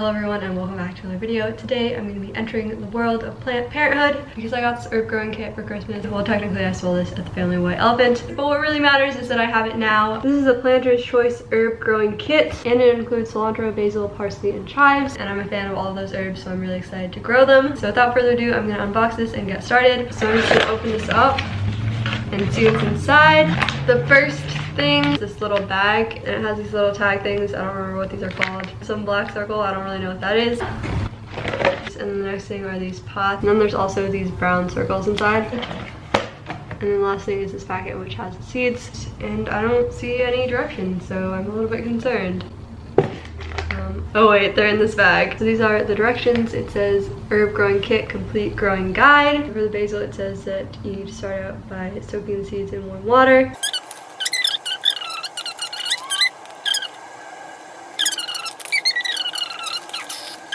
Hello everyone and welcome back to another video. Today I'm going to be entering the world of plant parenthood because I got this herb growing kit for Christmas. Well technically I stole this at the Family White Elephant, but what really matters is that I have it now. This is a Planter's Choice herb growing kit and it includes cilantro, basil, parsley, and chives and I'm a fan of all of those herbs so I'm really excited to grow them. So without further ado I'm going to unbox this and get started. So I'm just going to open this up and see what's inside. The first thing, this little bag, and it has these little tag things. I don't remember what these are called. Some black circle, I don't really know what that is. And the next thing are these pots. And then there's also these brown circles inside. And then the last thing is this packet which has the seeds. And I don't see any directions, so I'm a little bit concerned. Um, oh wait, they're in this bag. So these are the directions. It says herb growing kit, complete growing guide. For the basil, it says that you need to start out by soaking the seeds in warm water.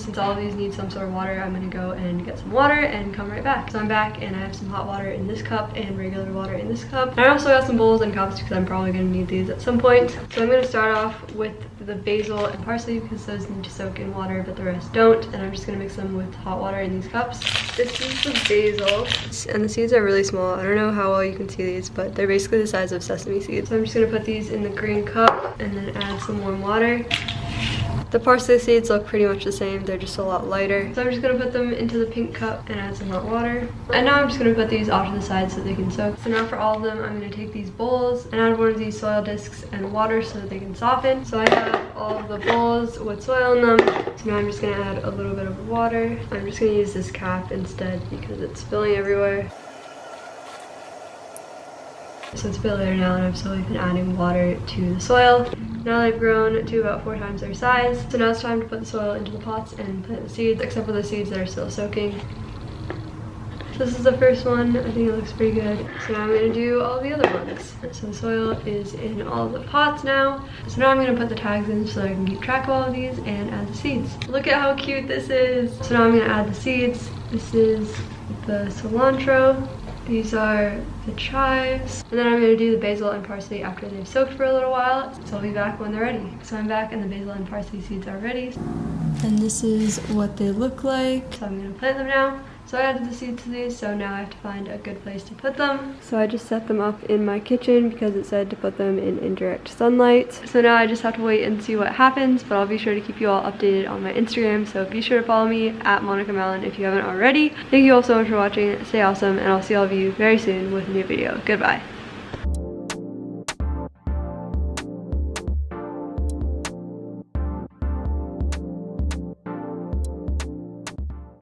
Since all of these need some sort of water, I'm gonna go and get some water and come right back. So I'm back and I have some hot water in this cup and regular water in this cup. I also got some bowls and cups because I'm probably gonna need these at some point. So I'm gonna start off with the basil and parsley because those need to soak in water, but the rest don't. And I'm just gonna mix them with hot water in these cups. This is the basil and the seeds are really small. I don't know how well you can see these, but they're basically the size of sesame seeds. So I'm just gonna put these in the green cup and then add some warm water. The parsley seeds look pretty much the same, they're just a lot lighter. So I'm just gonna put them into the pink cup and add some hot water. And now I'm just gonna put these off to the side so they can soak. So now for all of them, I'm gonna take these bowls and add one of these soil discs and water so that they can soften. So I have all of the bowls with soil in them. So now I'm just gonna add a little bit of water. I'm just gonna use this cap instead because it's spilling everywhere. So it's a bit later now and I've slowly been adding water to the soil. Now they've grown to about four times their size. So now it's time to put the soil into the pots and plant the seeds, except for the seeds that are still soaking. So this is the first one. I think it looks pretty good. So now I'm gonna do all the other ones. So the soil is in all the pots now. So now I'm gonna put the tags in so I can keep track of all of these and add the seeds. Look at how cute this is. So now I'm gonna add the seeds. This is the cilantro. These are the chives. And then I'm gonna do the basil and parsley after they've soaked for a little while. So I'll be back when they're ready. So I'm back and the basil and parsley seeds are ready. And this is what they look like. So I'm gonna plant them now. So I added the seeds to these, so now I have to find a good place to put them. So I just set them up in my kitchen because it said to put them in indirect sunlight. So now I just have to wait and see what happens, but I'll be sure to keep you all updated on my Instagram. So be sure to follow me at Monica Mellon if you haven't already. Thank you all so much for watching. Stay awesome, and I'll see all of you very soon with a new video. Goodbye.